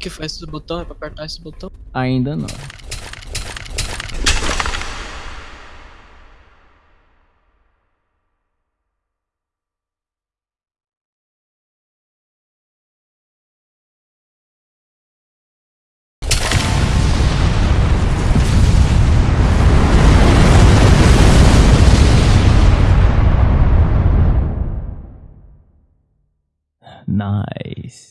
que faz esse botão? É pra apertar esse botão? Ainda não. Nice.